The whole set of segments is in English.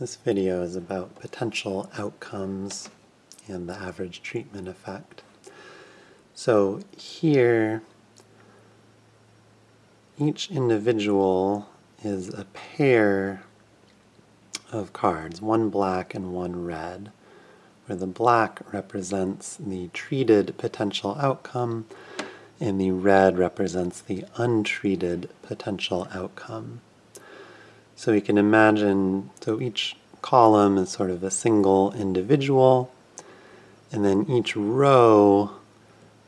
This video is about potential outcomes and the average treatment effect. So here, each individual is a pair of cards, one black and one red, where the black represents the treated potential outcome and the red represents the untreated potential outcome. So we can imagine, so each column is sort of a single individual, and then each row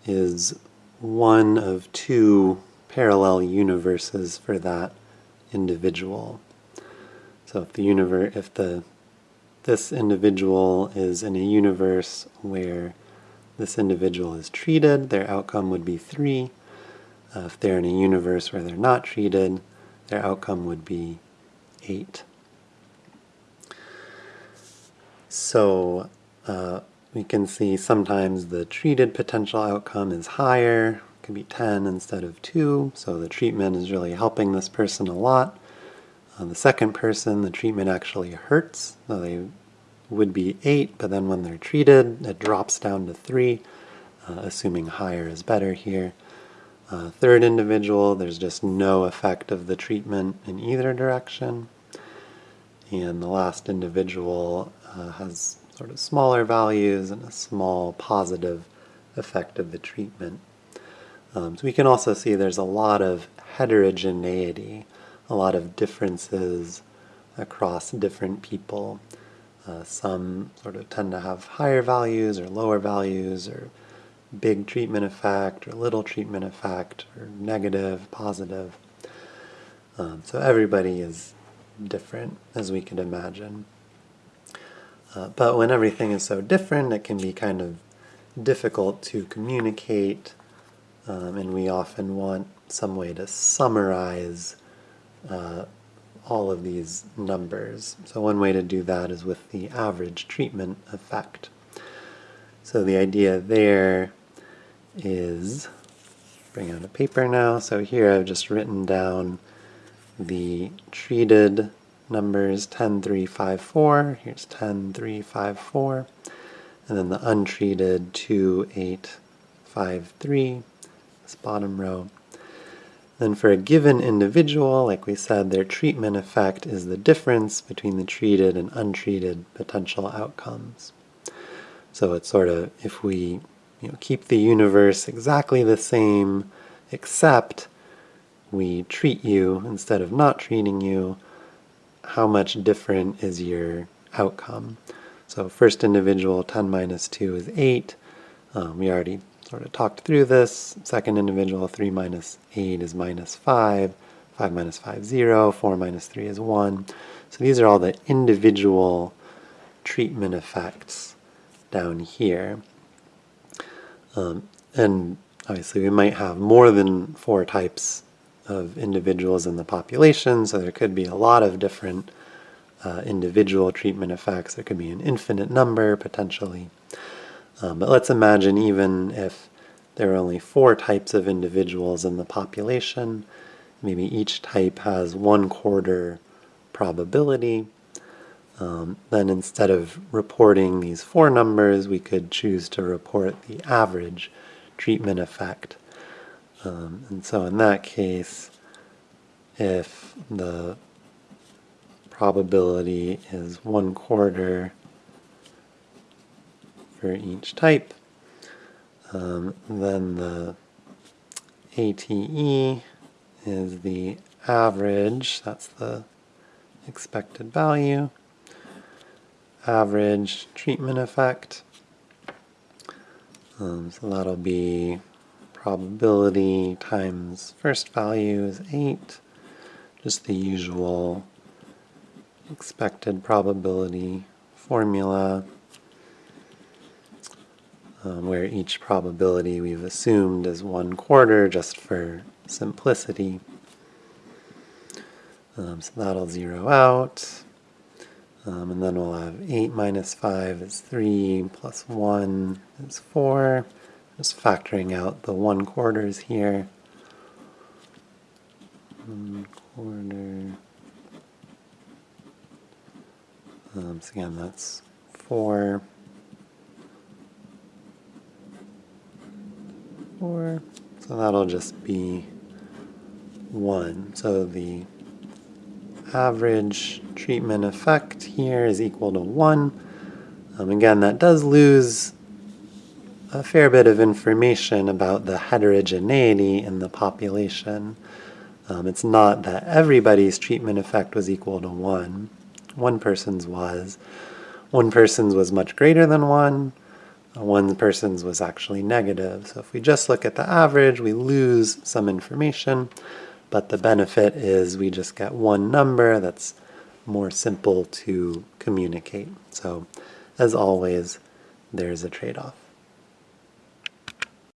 is one of two parallel universes for that individual. So if the universe, if the this individual is in a universe where this individual is treated, their outcome would be 3. Uh, if they're in a universe where they're not treated, their outcome would be 8. So uh, we can see sometimes the treated potential outcome is higher, can be 10 instead of 2, so the treatment is really helping this person a lot. Uh, the second person, the treatment actually hurts, so they would be 8, but then when they're treated, it drops down to 3, uh, assuming higher is better here. Uh, third individual, there's just no effect of the treatment in either direction. And the last individual uh, has sort of smaller values and a small positive effect of the treatment. Um, so we can also see there's a lot of heterogeneity, a lot of differences across different people. Uh, some sort of tend to have higher values or lower values or big treatment effect or little treatment effect or negative, positive. Um, so everybody is different as we could imagine. Uh, but when everything is so different, it can be kind of difficult to communicate um, and we often want some way to summarize uh, all of these numbers. So one way to do that is with the average treatment effect. So the idea there is, bring out a paper now, so here I've just written down the treated numbers 10, 3, 5, 4, here's 10, 3, 5, 4, and then the untreated 2, 8, 5, 3, this bottom row. Then for a given individual, like we said, their treatment effect is the difference between the treated and untreated potential outcomes. So it's sort of, if we you know, keep the universe exactly the same, except we treat you instead of not treating you, how much different is your outcome? So first individual, 10 minus 2 is 8. Um, we already sort of talked through this. Second individual, 3 minus 8 is minus 5. 5 minus 5, 0. 4 minus 3 is 1. So these are all the individual treatment effects down here. Um, and obviously we might have more than four types of individuals in the population, so there could be a lot of different uh, individual treatment effects. There could be an infinite number, potentially. Um, but let's imagine even if there are only four types of individuals in the population, maybe each type has one quarter probability, um, then instead of reporting these four numbers, we could choose to report the average treatment effect. Um, and so in that case, if the probability is one quarter for each type. Um, then the ATE is the average, that's the expected value, average treatment effect. Um, so that'll be probability times first value is 8, just the usual expected probability formula um, where each probability we've assumed is one quarter just for simplicity. Um, so that'll zero out. Um, and then we'll have 8 minus 5 is 3, plus 1 is 4. Just factoring out the 1 quarters here. 1 quarter Um, so again, that's 4, 4. So that'll just be 1. So the average treatment effect here is equal to 1. Um, again, that does lose a fair bit of information about the heterogeneity in the population. Um, it's not that everybody's treatment effect was equal to 1. One person's was. One person's was much greater than 1. Uh, one person's was actually negative. So if we just look at the average, we lose some information, but the benefit is we just get one number that's more simple to communicate. So as always, there's a trade-off.